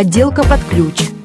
Отделка под ключ.